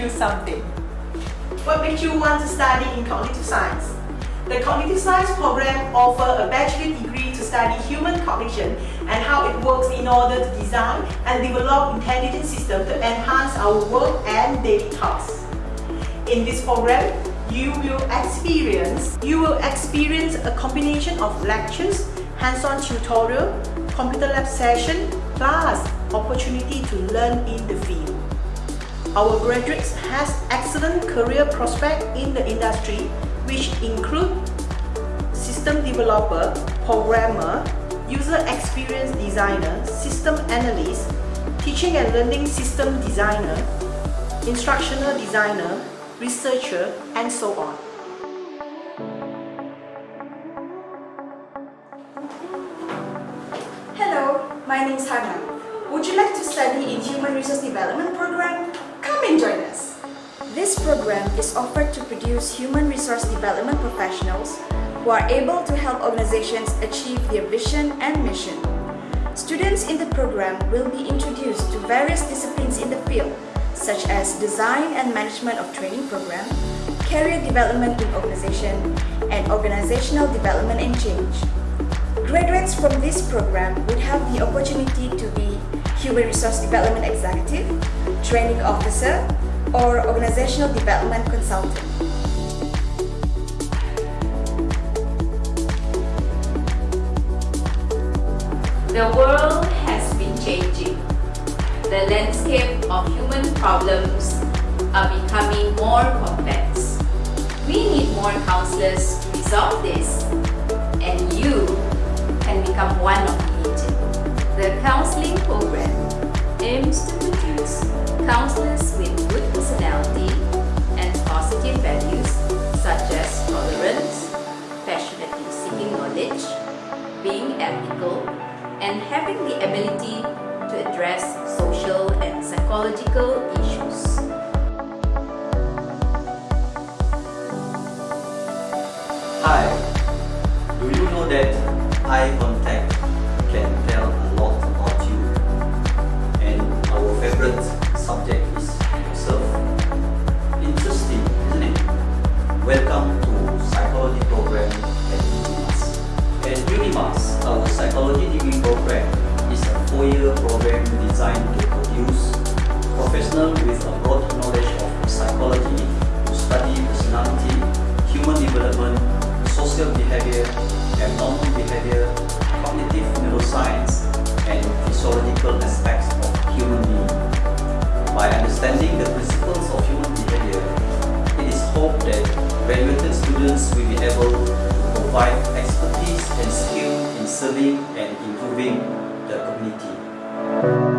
you something. What makes you want to study in cognitive science? The Cognitive Science program offers a bachelor degree to study human cognition and how it works in order to design and develop intelligent systems to enhance our work and daily tasks. In this program, you will experience you will experience a combination of lectures, hands-on tutorial, computer lab session, plus opportunity to learn in the field. Our graduates has excellent career prospect in the industry which include system developer, programmer, user experience designer, system analyst, teaching and learning system designer, instructional designer, researcher, and so on. Hello, my name is Hannah. Would you like to study in Human Resource Development Program? And join us. This program is offered to produce human resource development professionals who are able to help organizations achieve their vision and mission. Students in the program will be introduced to various disciplines in the field such as design and management of training program, career development in organization, and organizational development and change. Graduates from this program would have the opportunity to be Human Resource Development Executive, Training Officer, or Organizational Development Consultant. The world has been changing. The landscape of human problems are becoming more complex. We need more counselors to resolve this and you can become one of it. The counseling program aims to produce counselors with good personality and positive values such as tolerance, passionately seeking knowledge, being ethical, and having the ability to address social and psychological issues. Program designed to produce professionals with a broad knowledge of psychology to study personality, human development, social behavior, abnormal behavior, cognitive neuroscience, and physiological aspects of human being. By understanding the principles of human behavior, it is hoped that graduated students will be able to provide expertise and skill in serving and improving the community. Thank you.